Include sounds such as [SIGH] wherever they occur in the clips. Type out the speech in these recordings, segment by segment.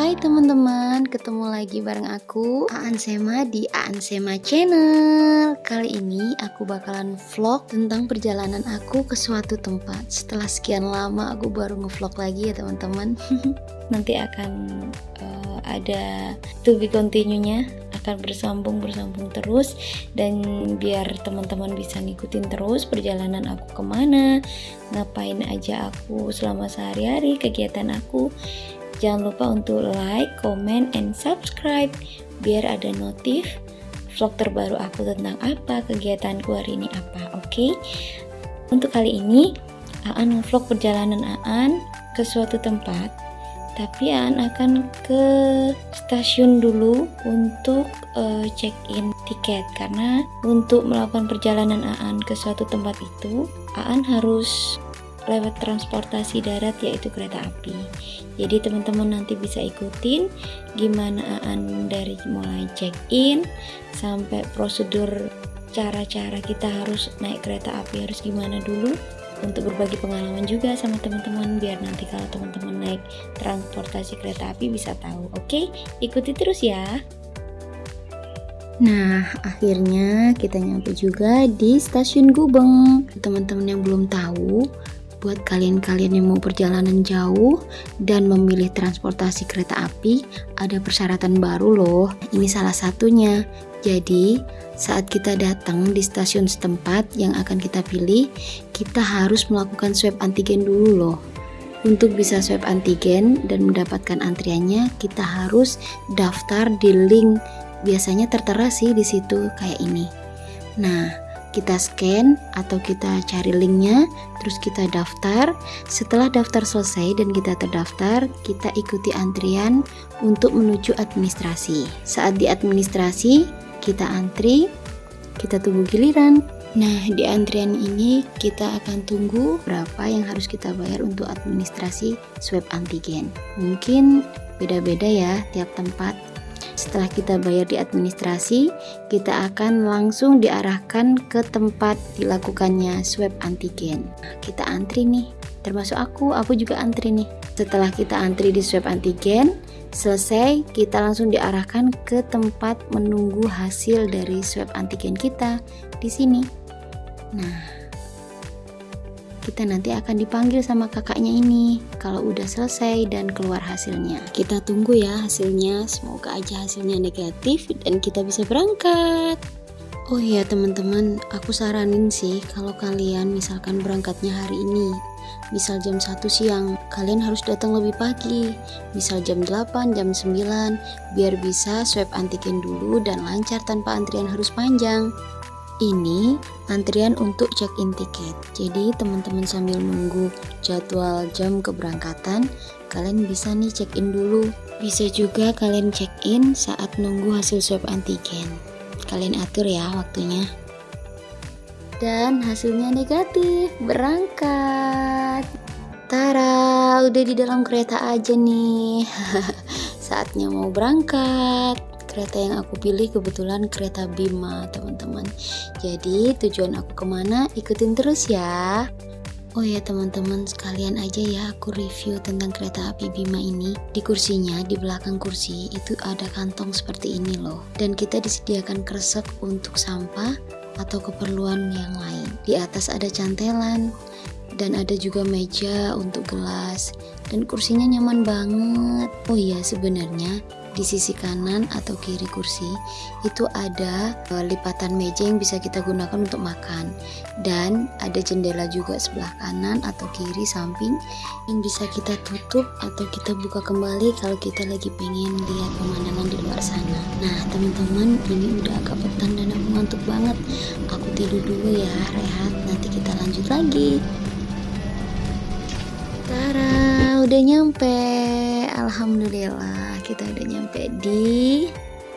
Hai teman-teman, ketemu lagi bareng aku Aan Sema di Aan Sema Channel. Kali ini aku bakalan vlog tentang perjalanan aku ke suatu tempat. Setelah sekian lama aku baru ngevlog lagi ya teman-teman. [LAUGHS] Nanti akan uh, ada to be continue-nya. Akan bersambung-bersambung terus. Dan biar teman-teman bisa ngikutin terus perjalanan aku ke mana ngapain aja aku selama sehari-hari kegiatan aku Jangan lupa untuk like, comment, and subscribe biar ada notif vlog terbaru aku tentang apa, kegiatanku hari ini apa, oke? Okay? Untuk kali ini, Aan vlog perjalanan Aan ke suatu tempat, tapi Aan akan ke stasiun dulu untuk uh, check-in tiket karena untuk melakukan perjalanan Aan ke suatu tempat itu, Aan harus lewat transportasi darat yaitu kereta api. Jadi teman-teman nanti bisa ikutin gimana Aan dari mulai check-in sampai prosedur cara-cara kita harus naik kereta api harus gimana dulu untuk berbagi pengalaman juga sama teman-teman biar nanti kalau teman-teman naik transportasi kereta api bisa tahu. Oke ikuti terus ya. Nah, akhirnya kita nyampe juga di stasiun Gubeng. Teman-teman yang belum tahu, buat kalian-kalian yang mau perjalanan jauh dan memilih transportasi kereta api, ada persyaratan baru loh. Ini salah satunya. Jadi, saat kita datang di stasiun setempat yang akan kita pilih, kita harus melakukan swab antigen dulu loh. Untuk bisa swab antigen dan mendapatkan antriannya, kita harus daftar di link. Biasanya tertera sih di situ kayak ini. Nah, kita scan atau kita cari linknya terus kita daftar setelah daftar selesai dan kita terdaftar kita ikuti antrian untuk menuju administrasi saat di administrasi kita antri kita tunggu giliran Nah, di antrian ini kita akan tunggu berapa yang harus kita bayar untuk administrasi swab antigen. Mungkin beda-beda ya tiap tempat. Setelah kita bayar di administrasi, kita akan langsung diarahkan ke tempat dilakukannya swab antigen. kita antri nih, termasuk aku, aku juga antri nih. Setelah kita antri di swab antigen, selesai kita langsung diarahkan ke tempat menunggu hasil dari swab antigen kita di sini. Nah, kita nanti akan dipanggil sama kakaknya ini kalau udah selesai dan keluar hasilnya. Kita tunggu ya hasilnya, semoga aja hasilnya negatif dan kita bisa berangkat. Oh iya teman-teman, aku saranin sih kalau kalian misalkan berangkatnya hari ini, misal jam 1 siang, kalian harus datang lebih pagi, misal jam 8, jam 9, biar bisa swab antigen dulu dan lancar tanpa antrian harus panjang. Ini antrian untuk check-in tiket. Jadi teman-teman sambil nunggu jadwal jam keberangkatan, kalian bisa nih check-in dulu. Bisa juga kalian check-in saat nunggu hasil swab antigen. Kalian atur ya waktunya. Dan hasilnya negatif, berangkat. Tara, udah di dalam kereta aja nih. [LAUGHS] Saatnya mau berangkat kereta yang aku pilih kebetulan kereta Bima teman-teman. Jadi tujuan aku ke mana? Ikutin terus ya. Oh ya teman-teman sekalian aja ya aku review tentang kereta api Bima ini. Di kursinya, di belakang kursi itu ada kantong seperti ini loh. Dan kita disediakan kresek untuk sampah atau keperluan yang lain. Di atas ada cantelan dan ada juga meja untuk gelas. Dan kursinya nyaman banget. Oh iya sebenarnya di sisi kanan atau kiri kursi itu ada uh, lipatan meja yang bisa kita gunakan untuk makan. Dan ada jendela juga sebelah kanan atau kiri samping yang bisa kita tutup atau kita buka kembali kalau kita lagi pengen lihat pemandangan di luar sana. Nah teman-teman ini udah agak petang dan aku ngantuk banget. Aku tidur dulu ya rehat. Nanti kita lanjut lagi. Tara udah nyampe. Alhamdulillah kita udah nyampe di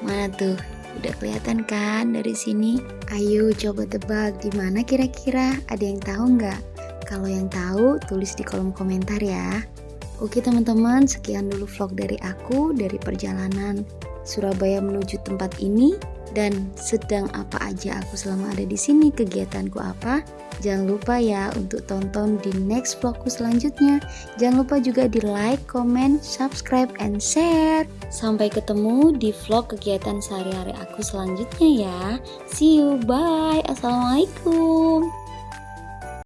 mana tuh? Udah kelihatan kan dari sini? Ayo coba tebak di mana kira-kira? Ada yang tahu nggak? Kalau yang tahu tulis di kolom komentar ya. Oke teman-teman sekian dulu vlog dari aku dari perjalanan Surabaya menuju tempat ini dan sedang apa aja aku selama ada di sini, kegiatanku apa. Jangan lupa ya untuk tonton di next vlogku selanjutnya. Jangan lupa juga di like, comment, subscribe, and share. Sampai ketemu di vlog kegiatan sehari-hari aku selanjutnya ya. See you, bye. Assalamualaikum.